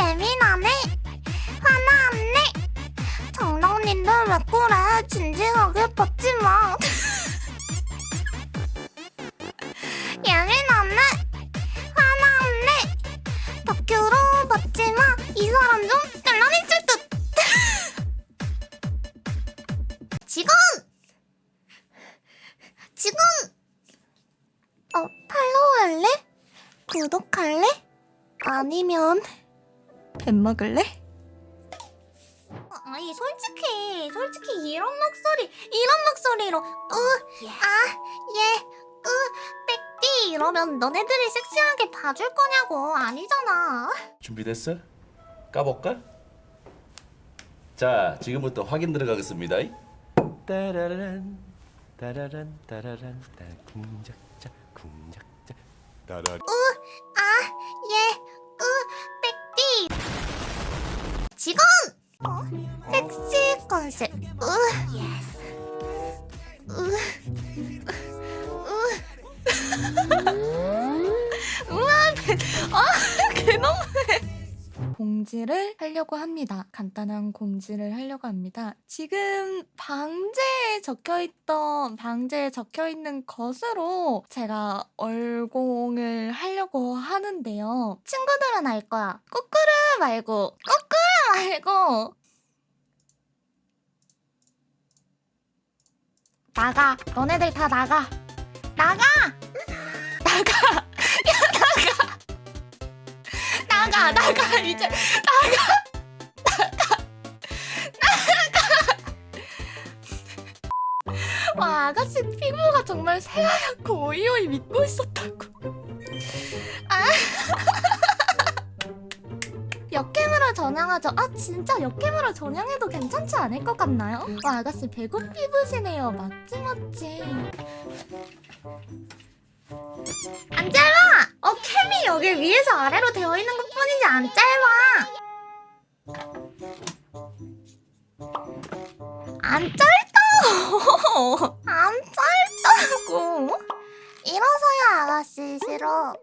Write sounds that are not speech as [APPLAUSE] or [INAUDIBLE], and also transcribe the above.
예민하네. 화나네. 장난인데 왜 그래 진지하게 받지 마. [LAUGHS] 예민하네. 화나네. 다큐로 받지 마 이 사람 좀 텔러리칠 듯 지금 지금 어 팔로우 할래? 구독할래? 아니면 밥 먹을래? 아니 솔직히 솔직히 이런 목소리 이런 목소리로 으아예으 빽띠 이러면 너네들이 섹시하게 봐줄 거냐고 아니잖아 준비됐어? 까볼까? 자, 지금부터 확인 들어가겠습니다. 따라란 따라란 따라란 따 궁작자 궁작자. 따라 아예으 빽띠. 지금 어? 섹시 컨셉. 으 [LAUGHS] 우와 배, [LAUGHS] 아 개너무해 공지를 하려고 합니다. 간단한 공지를 하려고 합니다. 지금 방제에 적혀있던 방제에 적혀있는 것으로 제가 얼공을 하려고 하는데요. 친구들은 알 거야. 꾸꾸르 말고 꾸꾸르 말고 나가. 너네들 다 나가. 나가. 나가 나가 이제 나가 와 아가씨 피부가 정말 새하얗고 오이오이 믿고 있었다고. 아. 역캠으로 전향하죠. 아 진짜 역캠으로 전향해도 괜찮지 않을 것 같나요? 와 아가씨 배고 피부시네요. 맞지 맞지 안 짧아! 어, 캠이 여기 위에서 아래로 되어 있는 것 뿐이지 안 짧아! 안 짧다! 안 짧다고! 일어서요, 아가씨, 싫어.